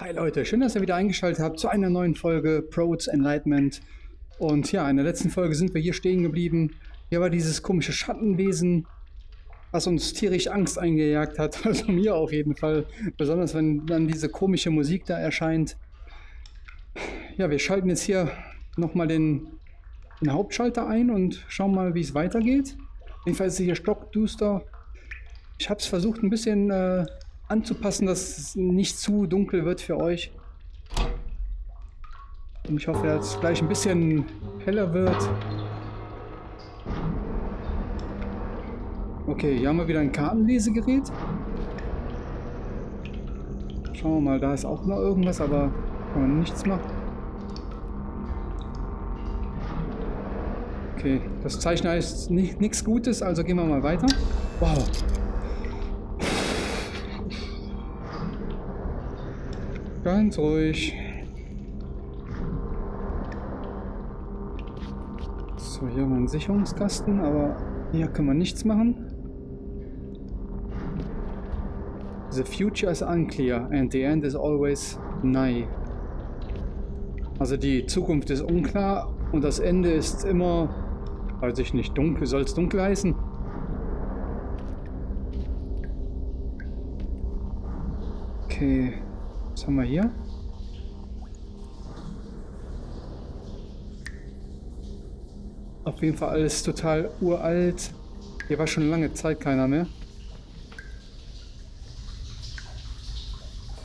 Hi Leute, schön, dass ihr wieder eingeschaltet habt zu einer neuen Folge Pro's Enlightenment. Und ja, in der letzten Folge sind wir hier stehen geblieben. Hier war dieses komische Schattenwesen, was uns tierisch Angst eingejagt hat. Also mir auf jeden Fall. Besonders wenn dann diese komische Musik da erscheint. Ja, wir schalten jetzt hier nochmal den, den Hauptschalter ein und schauen mal, wie es weitergeht. Jedenfalls ist hier stockduster. Ich habe es versucht ein bisschen äh, anzupassen, dass es nicht zu dunkel wird für euch. Und ich hoffe, dass es gleich ein bisschen heller wird. Okay, hier haben wir wieder ein Kartenlesegerät. Schauen wir mal, da ist auch noch irgendwas, aber kann man nichts machen. Okay, das Zeichen heißt nichts Gutes, also gehen wir mal weiter. Wow, Ganz ruhig. So, hier haben wir einen Sicherungskasten, aber hier können wir nichts machen. The future is unclear and the end is always nigh. Also die Zukunft ist unklar und das Ende ist immer, weiß ich nicht, dunkel. Soll es dunkel heißen? Okay. Was haben wir hier? Auf jeden Fall alles total uralt. Hier war schon lange Zeit keiner mehr.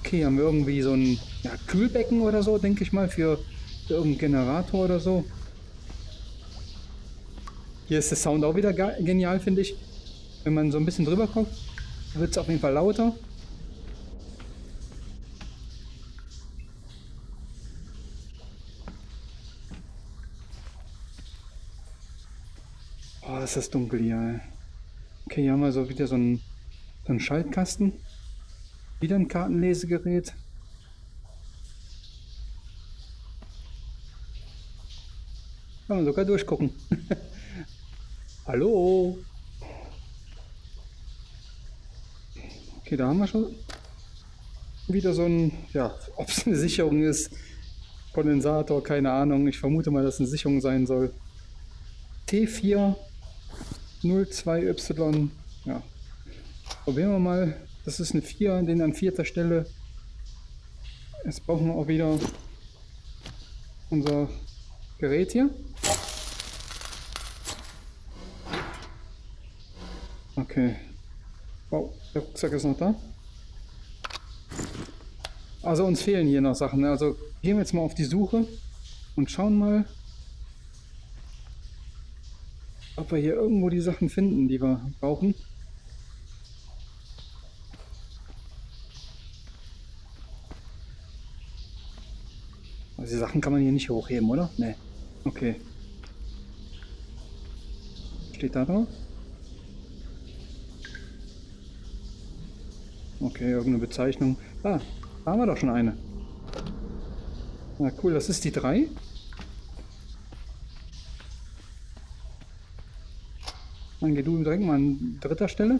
Okay, haben wir irgendwie so ein ja, Kühlbecken oder so, denke ich mal, für, für irgendeinen Generator oder so. Hier ist der Sound auch wieder genial, finde ich. Wenn man so ein bisschen drüber kommt, wird es auf jeden Fall lauter. Ist das dunkel hier. Okay, hier haben wir so wieder so einen, so einen Schaltkasten. Wieder ein Kartenlesegerät. Kann man sogar durchgucken. Hallo? Okay, da haben wir schon wieder so ein, ja, ob es eine Sicherung ist, Kondensator, keine Ahnung. Ich vermute mal, dass es eine Sicherung sein soll. T4 02Y. Ja. Probieren wir mal. Das ist eine 4, den an vierter Stelle. Jetzt brauchen wir auch wieder unser Gerät hier. Okay. Wow, der Rucksack ist noch da. Also uns fehlen hier noch Sachen. Ne? Also gehen wir jetzt mal auf die Suche und schauen mal, ob wir hier irgendwo die Sachen finden, die wir brauchen. Also die Sachen kann man hier nicht hochheben, oder? Ne. Okay. Steht da drauf? Okay, irgendeine Bezeichnung. Ah, da haben wir doch schon eine. Na cool, das ist die 3. Dann geh du direkt mal an dritter Stelle.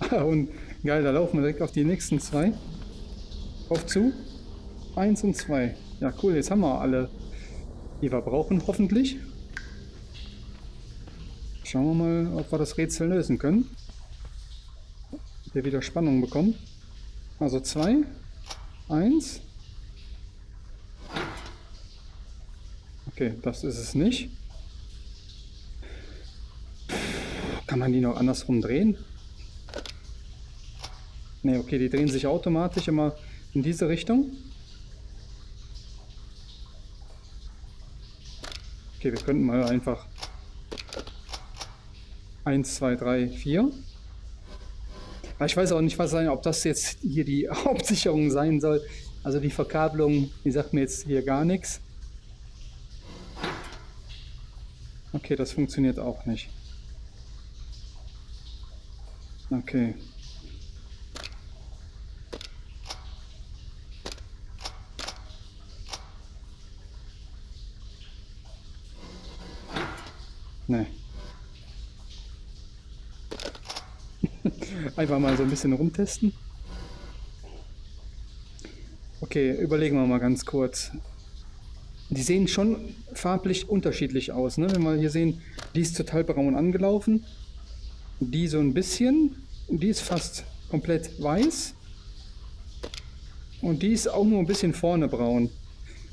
und geil, da laufen wir direkt auf die nächsten zwei. Auf zu. Eins und zwei. Ja, cool, jetzt haben wir alle, die wir brauchen, hoffentlich. Schauen wir mal, ob wir das Rätsel lösen können. Der wieder Spannung bekommt. Also zwei, eins. Okay, das ist es nicht. Kann man die noch andersrum drehen? Ne, okay, die drehen sich automatisch immer in diese Richtung. Okay, wir könnten mal einfach 1, 2, 3, 4. Ich weiß auch nicht, was sein, ob das jetzt hier die Hauptsicherung sein soll. Also die Verkabelung, die sagt mir jetzt hier gar nichts. Okay, das funktioniert auch nicht. Okay. Nee. Einfach mal so ein bisschen rumtesten. Okay, überlegen wir mal ganz kurz. Die sehen schon farblich unterschiedlich aus. Ne? Wenn wir hier sehen, die ist total braun angelaufen. Die so ein bisschen. Die ist fast komplett weiß. Und die ist auch nur ein bisschen vorne braun.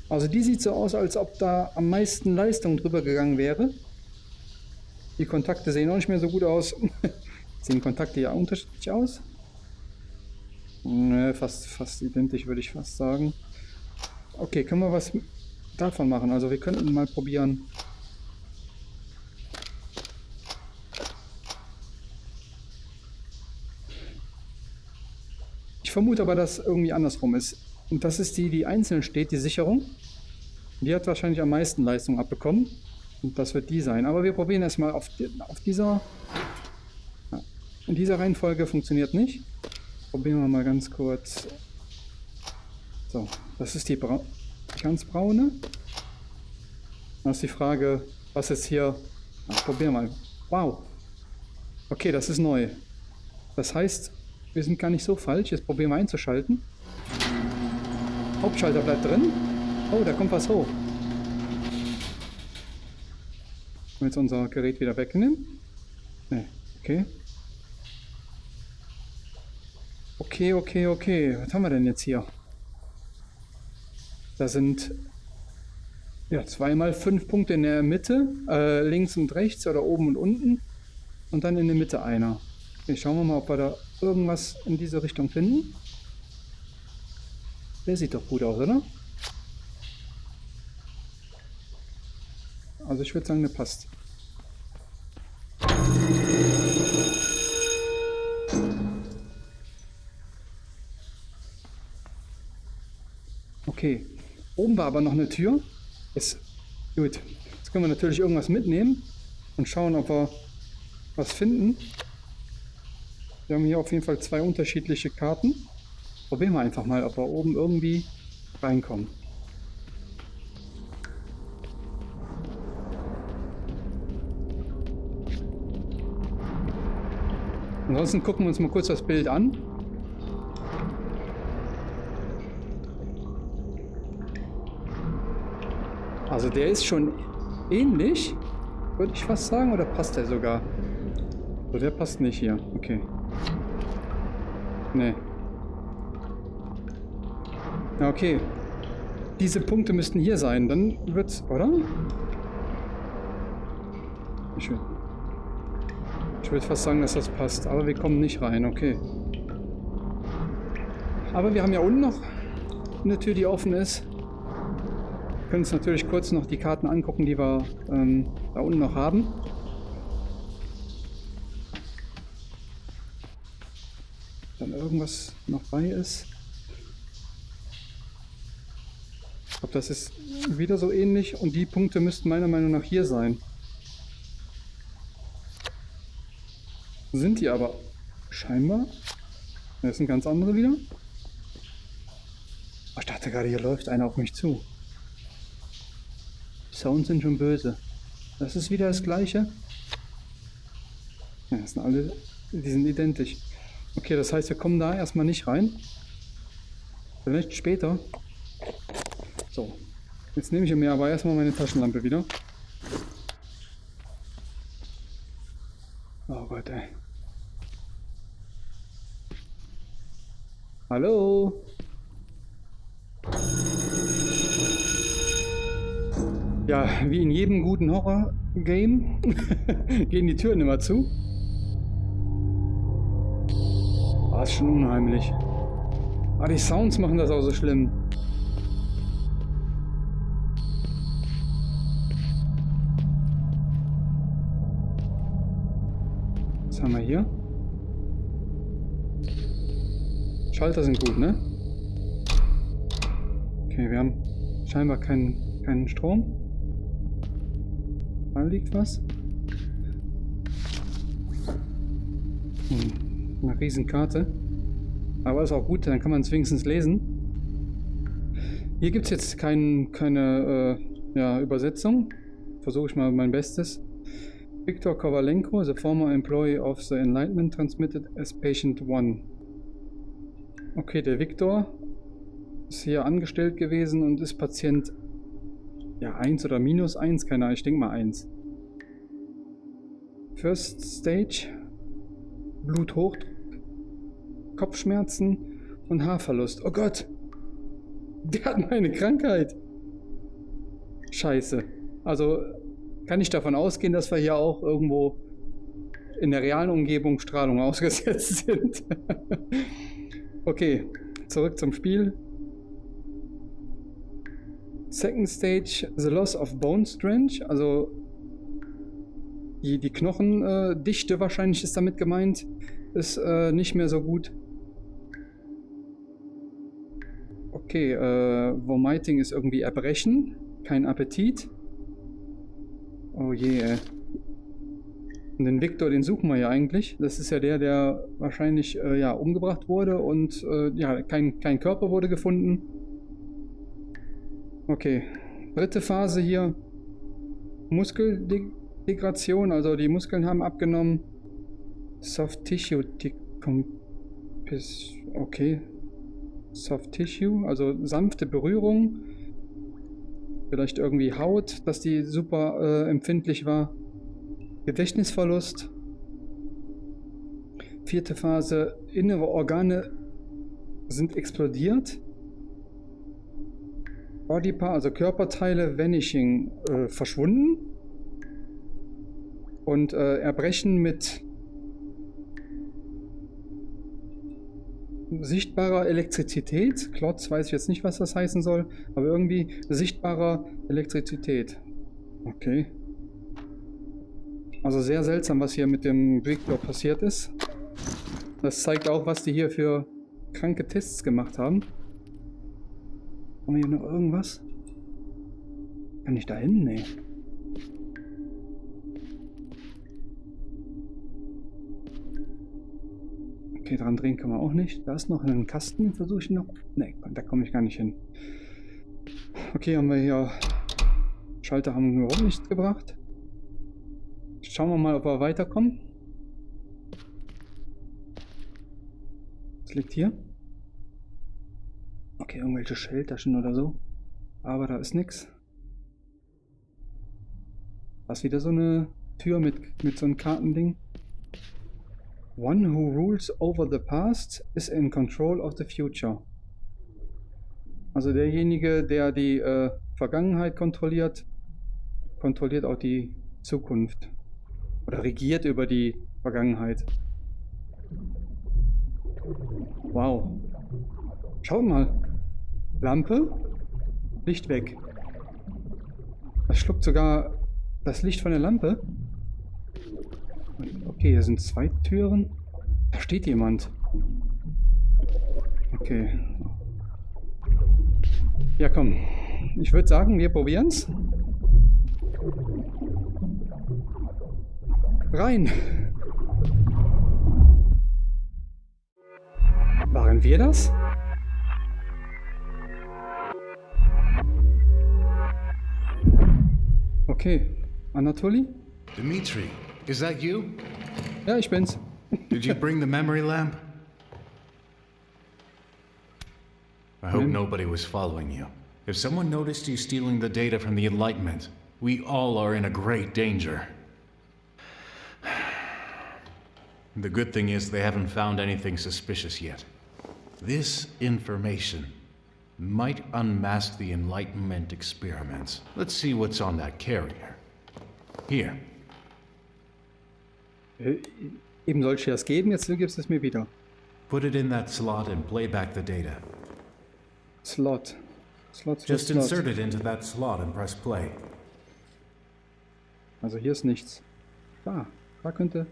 Also die sieht so aus, als ob da am meisten Leistung drüber gegangen wäre. Die Kontakte sehen auch nicht mehr so gut aus. sehen Kontakte ja unterschiedlich aus? Ne, fast, fast identisch würde ich fast sagen. Okay, können wir was davon machen? Also wir könnten mal probieren. Ich vermute aber, dass irgendwie andersrum ist. Und das ist die, die einzeln steht, die Sicherung. Die hat wahrscheinlich am meisten Leistung abbekommen. Und das wird die sein. Aber wir probieren erstmal auf, auf dieser... In dieser Reihenfolge funktioniert nicht. Probieren wir mal ganz kurz. So, das ist die, Bra ganz braune. Dann ist die Frage, was ist hier... Ach, probieren wir mal. Wow. Okay, das ist neu. Das heißt, wir sind gar nicht so falsch. Jetzt probieren wir einzuschalten. Hauptschalter bleibt drin. Oh, da kommt was hoch. wir jetzt unser Gerät wieder wegnehmen? Ne, okay. Okay, okay, okay. Was haben wir denn jetzt hier? Da sind ja zweimal fünf Punkte in der Mitte, äh, links und rechts oder oben und unten. Und dann in der Mitte einer. Okay, schauen wir mal, ob wir da irgendwas in diese Richtung finden. Der sieht doch gut aus, oder? Also ich würde sagen, der passt. Okay. Oben war aber noch eine Tür. Jetzt, gut. Jetzt können wir natürlich irgendwas mitnehmen und schauen, ob wir was finden. Wir haben hier auf jeden Fall zwei unterschiedliche Karten. Probieren wir einfach mal, ob wir oben irgendwie reinkommen. Ansonsten gucken wir uns mal kurz das Bild an. Also der ist schon ähnlich, würde ich fast sagen, oder passt der sogar? So, der passt nicht hier. Okay. Nee. Ja, okay. Diese Punkte müssten hier sein. Dann wird's, oder? Ich will, ich würde fast sagen, dass das passt. Aber wir kommen nicht rein. Okay. Aber wir haben ja unten noch eine Tür, die offen ist. Wir können uns natürlich kurz noch die Karten angucken, die wir ähm, da unten noch haben. Irgendwas noch bei ist. Ich glaube, das ist wieder so ähnlich und die Punkte müssten meiner Meinung nach hier sein. Sind die aber scheinbar. Das sind ganz andere wieder. Oh, ich dachte gerade, hier läuft einer auf mich zu. Die Sounds sind schon böse. Das ist wieder das gleiche. Ja, das sind alle, die sind identisch. Okay, das heißt, wir kommen da erstmal nicht rein. Vielleicht später. So, jetzt nehme ich mir aber erstmal meine Taschenlampe wieder. Oh Gott, ey. Hallo? Ja, wie in jedem guten Horror-Game gehen die Türen immer zu. Ah, ist schon unheimlich. Ah, die Sounds machen das auch so schlimm. Was haben wir hier? Schalter sind gut, ne? Okay, wir haben scheinbar keinen, keinen Strom. Da liegt was. Hm, eine Riesenkarte. Aber ist auch gut, dann kann man es wenigstens lesen. Hier gibt es jetzt kein, keine äh, ja, Übersetzung. Versuche ich mal mein Bestes. Viktor Kovalenko, the former employee of the Enlightenment, transmitted as Patient 1. Okay, der Viktor ist hier angestellt gewesen und ist Patient ja 1 oder minus 1, keine Ahnung, ich denke mal 1. First Stage, Bluthochdruck, Kopfschmerzen und Haarverlust. Oh Gott! Der hat meine Krankheit! Scheiße. Also kann ich davon ausgehen, dass wir hier auch irgendwo in der realen Umgebung Strahlung ausgesetzt sind. okay, zurück zum Spiel. Second Stage, The Loss of Bone Strength, also die, die Knochendichte äh, wahrscheinlich ist damit gemeint, ist äh, nicht mehr so gut. Okay, äh, Vomiting ist irgendwie Erbrechen, kein Appetit. Oh je, ey. Und den Victor, den suchen wir ja eigentlich. Das ist ja der, der wahrscheinlich äh, ja, umgebracht wurde und äh, ja, kein, kein Körper wurde gefunden. Okay. Dritte Phase hier. Muskeldegradation, also die Muskeln haben abgenommen. Soft Tissue Decompis. Okay. Soft Tissue, also sanfte Berührung. Vielleicht irgendwie Haut, dass die super äh, empfindlich war. Gedächtnisverlust. Vierte Phase, innere Organe sind explodiert. Bodypart, also Körperteile, Vanishing, äh, verschwunden. Und äh, Erbrechen mit sichtbarer Elektrizität. Klotz weiß ich jetzt nicht, was das heißen soll, aber irgendwie sichtbarer Elektrizität. Okay. Also sehr seltsam, was hier mit dem Victor passiert ist. Das zeigt auch, was die hier für kranke Tests gemacht haben. Haben wir hier noch irgendwas? Kann ich da hin? Nee. Okay, dran drehen kann man auch nicht. Da ist noch ein Kasten, versuche ich noch. Nee, da komme ich gar nicht hin. Okay, haben wir hier... Schalter haben wir überhaupt nicht gebracht. Schauen wir mal, ob wir weiterkommen. Was liegt hier? Okay, irgendwelche Schelltaschen oder so. Aber da ist nichts. Was wieder so eine Tür mit, mit so einem Kartending. One who rules over the past is in control of the future. Also derjenige, der die äh, Vergangenheit kontrolliert, kontrolliert auch die Zukunft. Oder regiert über die Vergangenheit. Wow. Schaut mal. Lampe. Licht weg. Das schluckt sogar das Licht von der Lampe. Okay, hier sind zwei Türen. Da steht jemand. Okay. Ja, komm. Ich würde sagen, wir probieren's. Rein! Waren wir das? Okay. Anatoly? Dimitri, is that you? Ja, ich bin's. Did you bring the memory lamp? I hope hmm? nobody was following you. If someone noticed you stealing the data from the Enlightenment, we all are in a great danger. The good thing is they haven't found anything suspicious yet. This information might unmask the Enlightenment experiments. Let's see what's on that carrier. Here. Äh, eben soll ich das geben, jetzt gibst du es mir wieder. Put it in that slot and play back the data. Slot. Slot, slot Just insert it into that slot and press play. Also hier ist nichts. Da. Da könnte...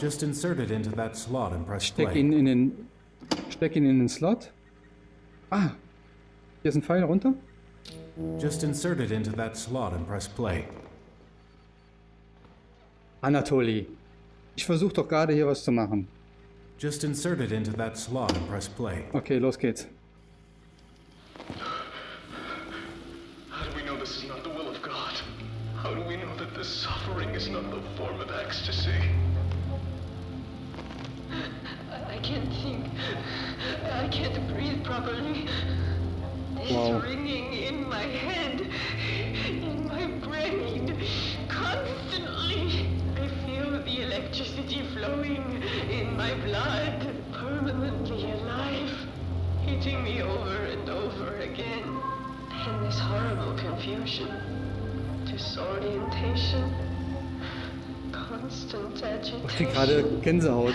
Just insert it into that slot and press Steck play. ihn in den... Steck ihn in den Slot. Ah. Hier ist ein Pfeil runter. Just insert it into that slot and press play. Anatoly. Ich versuche doch gerade hier was zu machen. Just insert it into that slot and press play. Okay, los geht's. How do we know this is not the will of God? How do we know that this suffering is not the form of ecstasy? I, I can't think. I can't breathe properly. It's Wow. ringing in my head, in my brain, constantly. Electricity flowing in my blood, permanently alive, hitting me over and over again. And this horrible confusion, disorientation, constant agitation. Ich krieg gerade Gänsehaut.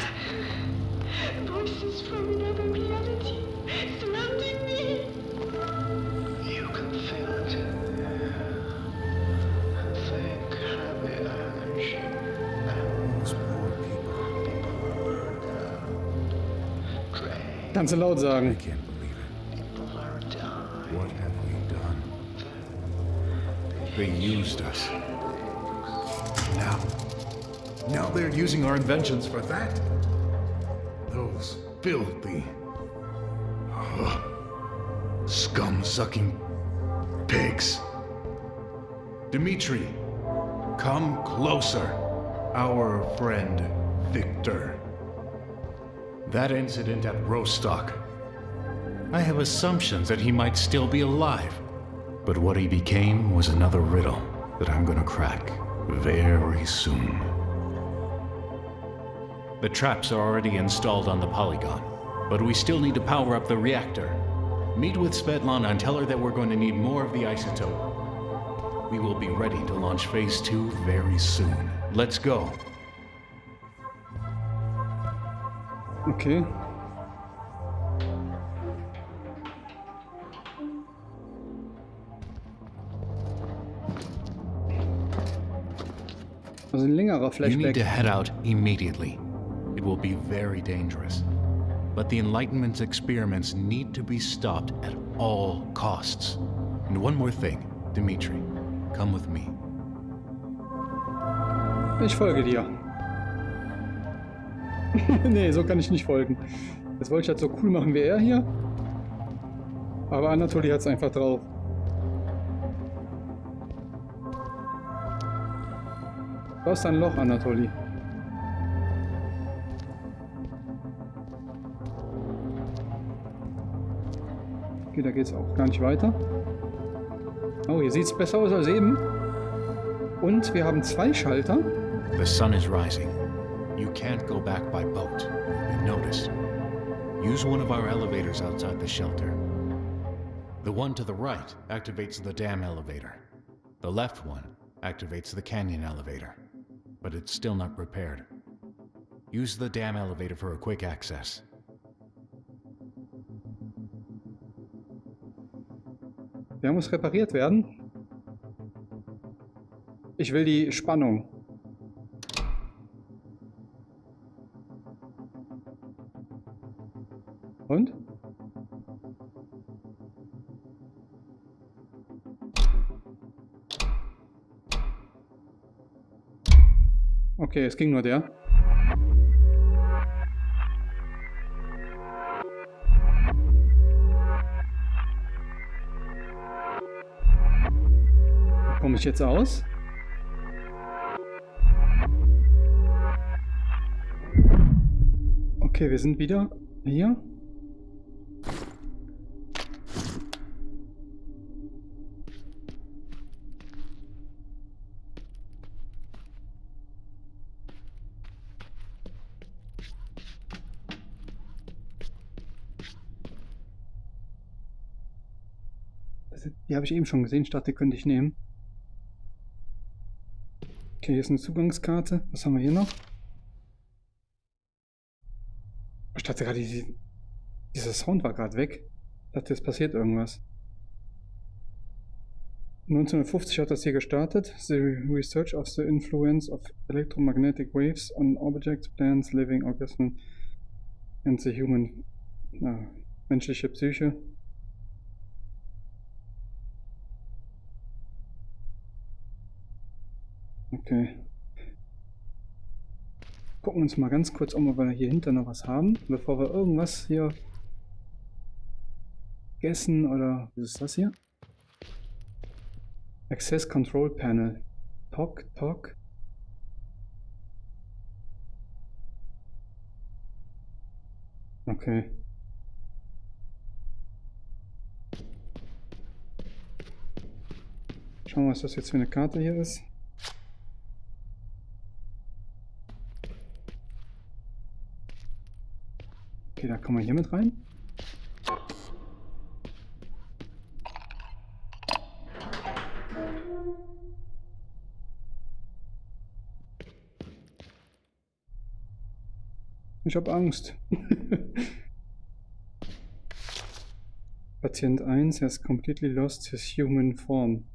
Kannst du laut I sagen. What have we done? They used us. Now, now they're using our inventions for that? Those filthy, scum-sucking pigs. Dimitri, come closer. Our friend, Victor. That incident at Rostock. I have assumptions that he might still be alive. But what he became was another riddle that I'm gonna crack very soon. The traps are already installed on the polygon, but we still need to power up the reactor. Meet with Svetlana and tell her that we're going to need more of the isotope. We will be ready to launch phase two very soon. Let's go. Okay. Also ein längerer You need to head out immediately. It will be very dangerous. But the Enlightenment's experiments need to be stopped at all costs. And one more thing, Dimitri, come with me. Ich folge dir. nee, so kann ich nicht folgen. Das wollte ich halt so cool machen wie er hier. Aber Anatoli hat es einfach drauf. Da ist ein Loch, Anatoli. Okay, da geht's auch gar nicht weiter. Oh, hier sieht's besser aus als eben. Und wir haben zwei Schalter. The sun is rising. You can't go back by boat. You've been noticed. Use one of our elevators outside the shelter. The one to the right activates the dam elevator. The left one activates the canyon elevator. But it's still not prepared. Use the dam elevator for a quick access. Der muss repariert werden. Ich will die Spannung. Und? Okay, es ging nur der. Komme ich jetzt aus? Okay, wir sind wieder hier. Habe ich eben schon gesehen. Ich dachte, die könnte ich nehmen. Okay, hier ist eine Zugangskarte. Was haben wir hier noch? Ich dachte gerade, die, dieser Sound war gerade weg. Ich dachte, es passiert irgendwas. 1950 hat das hier gestartet. The research of the influence of electromagnetic waves on objects, plants, living organisms and the human na, menschliche Psyche. Okay. Gucken uns mal ganz kurz um, ob wir hier hinter noch was haben, bevor wir irgendwas hier gegessen oder was ist das hier? Access Control Panel. Talk, talk. Okay. Schauen wir, was das jetzt für eine Karte hier ist. Okay, da kommen wir hier mit rein. Ich habe Angst. Patient 1 has completely lost his human form.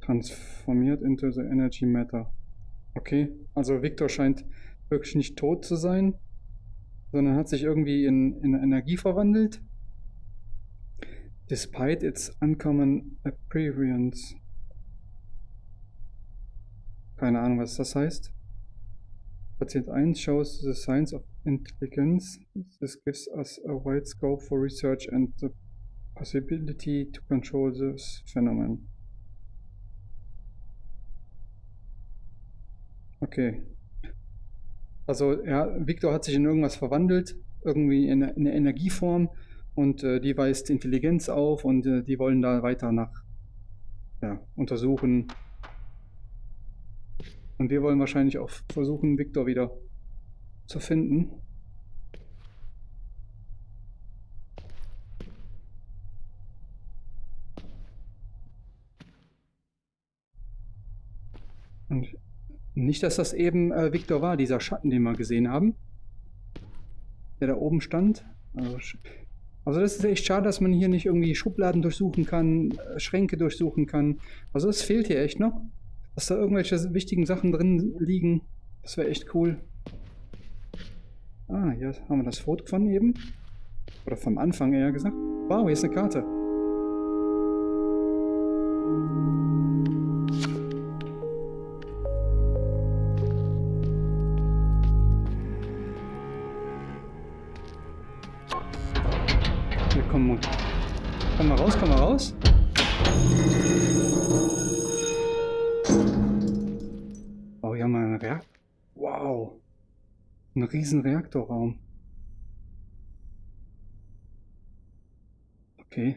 Transformiert into the energy matter. Okay, also Victor scheint wirklich nicht tot zu sein, sondern hat sich irgendwie in, in Energie verwandelt. Despite its uncommon appearance. Keine Ahnung, was das heißt. Patient 1 shows the signs of intelligence. This gives us a wide scope for research and the possibility to control this phenomenon. Okay. Also ja, Victor hat sich in irgendwas verwandelt, irgendwie in, eine Energieform und äh, die weist Intelligenz auf und äh, die wollen da weiter nach ja, untersuchen. Und wir wollen wahrscheinlich auch versuchen, Victor wieder zu finden. Und nicht, dass das eben äh, Victor war, dieser Schatten, den wir gesehen haben. Der da oben stand. Also, also, das ist echt schade, dass man hier nicht irgendwie Schubladen durchsuchen kann, äh, Schränke durchsuchen kann. Also das fehlt hier echt noch. Dass da irgendwelche wichtigen Sachen drin liegen. Das wäre echt cool. Ah, hier haben wir das Foto von eben. Oder vom Anfang eher gesagt. Wow, hier ist eine Karte. Ein riesen Reaktorraum. Okay.